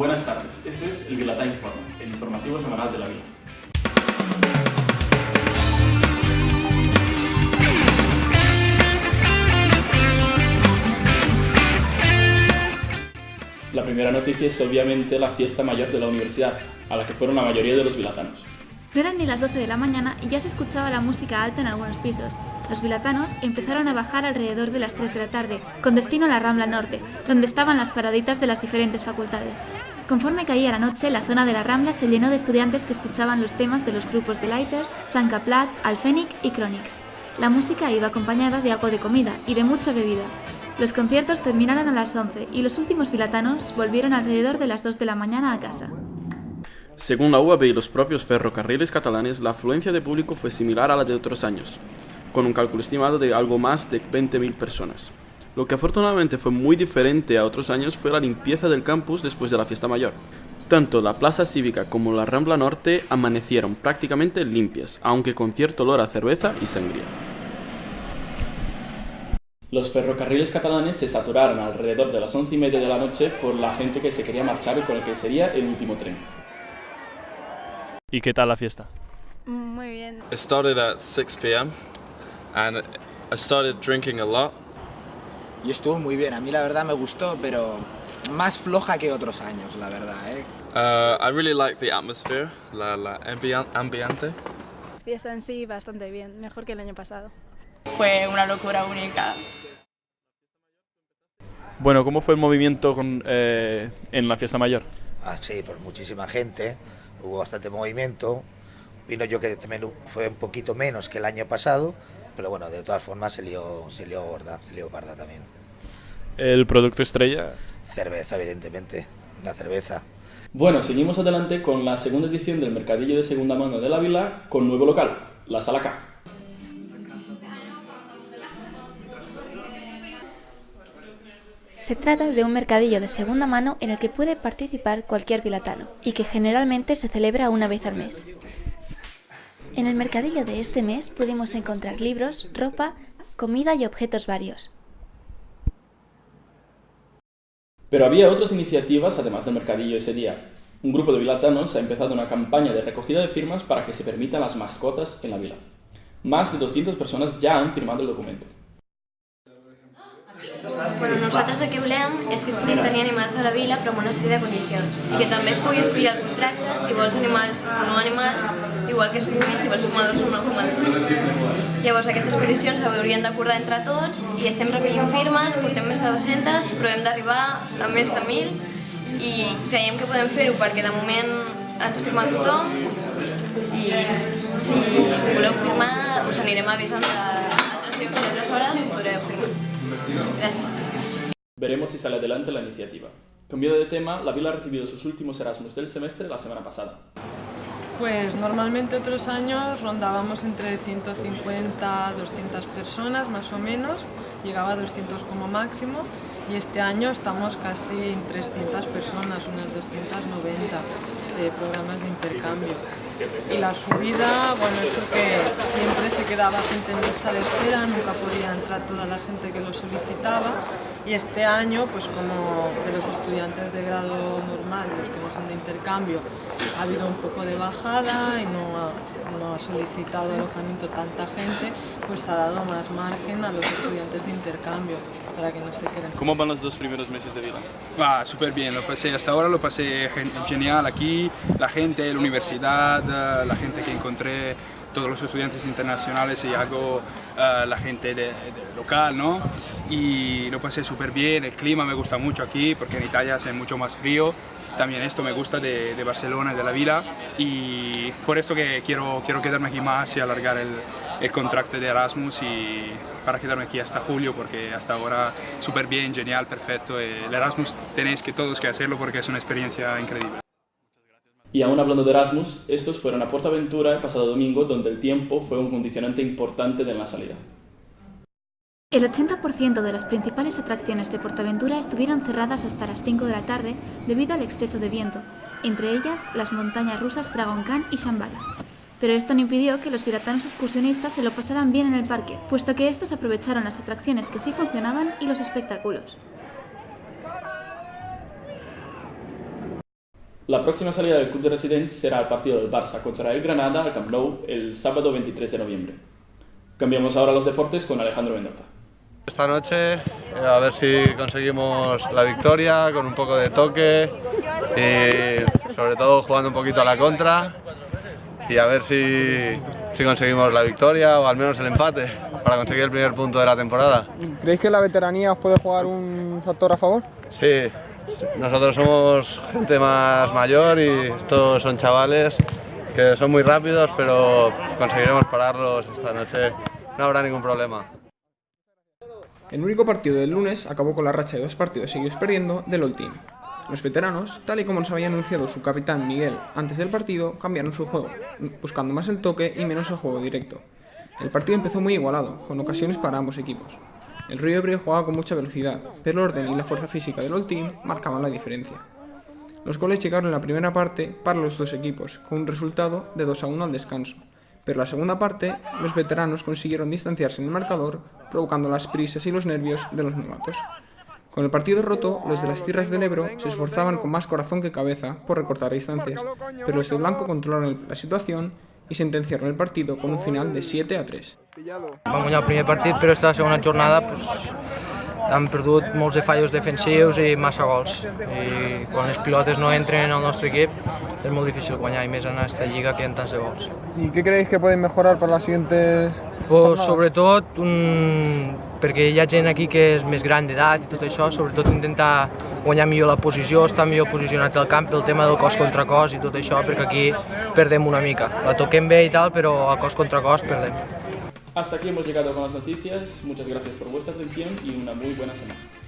Buenas tardes, este es el Vilatá Informa, el informativo semanal de la Vila. La primera noticia es obviamente la fiesta mayor de la universidad, a la que fueron la mayoría de los vilatanos. No eran ni las 12 de la mañana y ya se escuchaba la música alta en algunos pisos. Los vilatanos empezaron a bajar alrededor de las 3 de la tarde, con destino a la Rambla Norte, donde estaban las paraditas de las diferentes facultades. Conforme caía la noche, la zona de la Rambla se llenó de estudiantes que escuchaban los temas de los grupos de Lighters, Chancaplat, Alfenic y Chronix. La música iba acompañada de algo de comida y de mucha bebida. Los conciertos terminaron a las 11 y los últimos vilatanos volvieron alrededor de las 2 de la mañana a casa. Según la UAB y los propios ferrocarriles catalanes, la afluencia de público fue similar a la de otros años, con un cálculo estimado de algo más de 20.000 personas. Lo que afortunadamente fue muy diferente a otros años fue la limpieza del campus después de la fiesta mayor. Tanto la Plaza Cívica como la Rambla Norte amanecieron prácticamente limpias, aunque con cierto olor a cerveza y sangría. Los ferrocarriles catalanes se saturaron alrededor de las once y media de la noche por la gente que se quería marchar con el que sería el último tren. ¿Y qué tal la fiesta? Muy bien. It started at 6 p.m. and I started drinking a lot. Y estuvo muy bien, a mí la verdad me gustó, pero más floja que otros años, la verdad. ¿eh? Uh, I really like the atmosphere, la, la ambiente. Fiesta en sí bastante bien, mejor que el año pasado. Fue una locura única. Bueno, ¿cómo fue el movimiento con, eh, en la fiesta mayor? Ah, sí, por muchísima gente, hubo bastante movimiento. Vino yo que también fue un poquito menos que el año pasado, pero bueno, de todas formas se lió, se lió gorda, se lió parda también. El producto estrella. Cerveza, evidentemente, una cerveza. Bueno, seguimos adelante con la segunda edición del Mercadillo de Segunda Mano de la Vila con nuevo local, la Sala K. Se trata de un mercadillo de segunda mano en el que puede participar cualquier vilatano y que generalmente se celebra una vez al mes. En el mercadillo de este mes pudimos encontrar libros, ropa, comida y objetos varios. Pero había otras iniciativas además del mercadillo ese día. Un grupo de vilatanos ha empezado una campaña de recogida de firmas para que se permitan las mascotas en la vila. Más de 200 personas ya han firmado el documento. Bueno, nosaltres el que volem és que es puguin tenir animals a la vila però amb una sèrie de condicions i que també es pugui escollir el contracte si vols animals o no animals, igual que es pugui si vols fumadors o no fumadors. Llavors aquestes condicions s'haurien d'acordar entre tots i estem recollint firmes, portem més de 200 però hem d'arribar a més de 1.000 i creiem que podem fer-ho perquè de moment ens firma tothom i si voleu firmar us anirem avisant a altres llocs i altres hores. Veremos si sale adelante la iniciativa. Cambiando de tema, la vila ha recibido sus últimos Erasmus del semestre la semana pasada. Pues normalmente otros años rondábamos entre 150 200 personas más o menos, llegaba a 200 como máximo y este año estamos casi en 300 personas, unas 290 de programas de intercambio. Y la subida, bueno, es porque siempre se quedaba gente en lista de espera, nunca podía entrar toda la gente que lo solicitaba y este año, pues como de los estudiantes de grado normal, los que no son de intercambio, ha habido un poco de bajada y no ha, no ha solicitado alojamiento tanta gente, pues ha dado más margen a los estudiantes de intercambio para que no se queden. ¿Cómo van los dos primeros meses de vida? Va, súper bien, lo pasé, hasta ahora lo pasé gen- genial aquí, la gente, la universidad, eh, la gente que encontré, todos los estudiantes internacionales y algo, eh, la gente de, de local, ¿no? Y lo pasé súper bien, el clima me gusta mucho aquí porque en Italia hace mucho más frío, también esto me gusta de, de Barcelona, de la vila y por esto que quiero, quiero quedarme aquí más y alargar el, el contrato de Erasmus y para quedarme aquí hasta julio porque hasta ahora súper bien, genial, perfecto. El Erasmus tenéis que todos que hacerlo porque es una experiencia increíble. Y aún hablando de Erasmus, estos fueron a Portaventura el pasado domingo, donde el tiempo fue un condicionante importante de la salida. El 80% de las principales atracciones de Portaventura estuvieron cerradas hasta las 5 de la tarde debido al exceso de viento, entre ellas las montañas rusas Dragon Khan y Shambhala. Pero esto no impidió que los piratanos excursionistas se lo pasaran bien en el parque, puesto que estos aprovecharon las atracciones que sí funcionaban y los espectáculos. La próxima salida del club de residentes será el partido del Barça contra el Granada al Camp Nou el sábado 23 de noviembre. Cambiamos ahora los deportes con Alejandro Mendoza. Esta noche eh, a ver si conseguimos la victoria con un poco de toque y sobre todo jugando un poquito a la contra y a ver si, si conseguimos la victoria o al menos el empate para conseguir el primer punto de la temporada. ¿Creéis que la veteranía os puede jugar un factor a favor? Sí, nosotros somos gente más mayor y estos son chavales que son muy rápidos, pero conseguiremos pararlos esta noche, no habrá ningún problema. El único partido del lunes acabó con la racha de dos partidos seguidos perdiendo del All Team. Los veteranos, tal y como nos había anunciado su capitán Miguel antes del partido, cambiaron su juego, buscando más el toque y menos el juego directo. El partido empezó muy igualado, con ocasiones para ambos equipos. El Río Ebrio jugaba con mucha velocidad, pero el orden y la fuerza física del All Team marcaban la diferencia. Los goles llegaron en la primera parte para los dos equipos, con un resultado de 2 a 1 al descanso, pero en la segunda parte los veteranos consiguieron distanciarse en el marcador, provocando las prisas y los nervios de los novatos. Con el partido roto, los de las tierras del Ebro se esforzaban con más corazón que cabeza por recortar distancias, pero los de Blanco controlaron la situación i sentenciaron el partido con un final de 7 a 3. Vam guanyar el primer partit, però esta segona jornada pues, hem perdut molts de fallos defensius i massa gols. I quan les pilotes no entren en el nostre equip és molt difícil guanyar, i més en aquesta lliga que hi ha tants de gols. ¿Y qué creéis que pueden mejorar para las siguientes Pues, sobretot, un, perquè hi ha gent aquí que és més gran d'edat i tot això, sobretot intentar guanyar millor la posició, estar millor posicionats al camp pel tema del cos contra cos i tot això, perquè aquí perdem una mica. La toquem bé i tal, però a cos contra cos perdem. Hasta aquí hemos llegado con las noticias. Muchas gracias por vuestra atención y una muy buena semana.